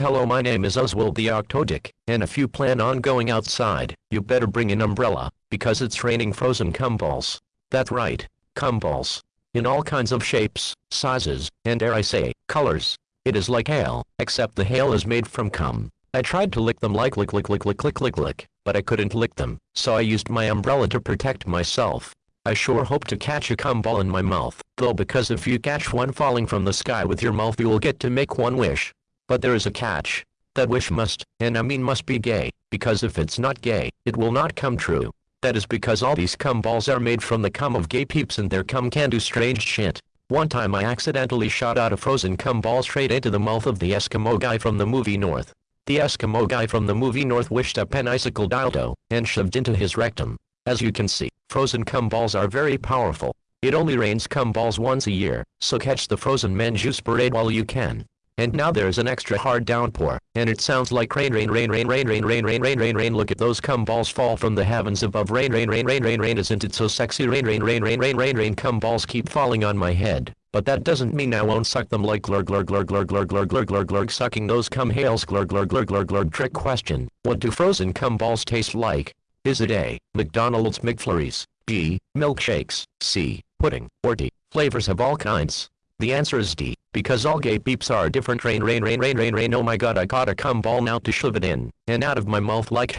Hello my name is Oswald the Octodick, and if you plan on going outside, you better bring an umbrella, because it's raining frozen cumballs. That's right, cumballs. In all kinds of shapes, sizes, and dare I say, colors. It is like hail, except the hail is made from cum. I tried to lick them like lick lick lick lick lick lick lick, but I couldn't lick them, so I used my umbrella to protect myself. I sure hope to catch a cum ball in my mouth, though because if you catch one falling from the sky with your mouth you will get to make one wish. But there is a catch. That wish must, and I mean must be gay, because if it's not gay, it will not come true. That is because all these cum balls are made from the cum of gay peeps and their cum can do strange shit. One time I accidentally shot out a frozen cum ball straight into the mouth of the Eskimo guy from the movie North. The Eskimo guy from the movie North wished a penicicle dildo, and shoved into his rectum. As you can see, frozen cum balls are very powerful. It only rains cum balls once a year, so catch the frozen men juice parade while you can. And now there's an extra hard downpour, and it sounds like rain rain rain rain rain rain rain rain rain rain rain look at those cum balls fall from the heavens above rain rain rain rain rain rain isn't it so sexy rain rain rain rain rain rain rain cum balls keep falling on my head, but that doesn't mean I won't suck them like glur glur glur glur glur glur glur glur glur sucking those cum hails glur glur glur glur glur trick question, what do frozen cum balls taste like? Is it A, McDonald's McFlurries, B, milkshakes, C, pudding, or D, flavors of all kinds? The answer is D, because all gay peeps are different rain rain rain rain rain rain oh my god I caught a cum ball now to shove it in, and out of my mouth like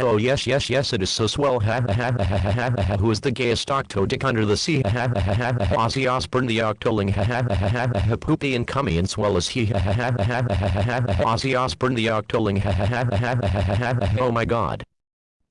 oh yes yes yes it is so swell who is the gayest octodick under the sea Ozzy Osbourne the octoling poopy and cummy and swell as he Ozzy Osbourne the octoling oh my god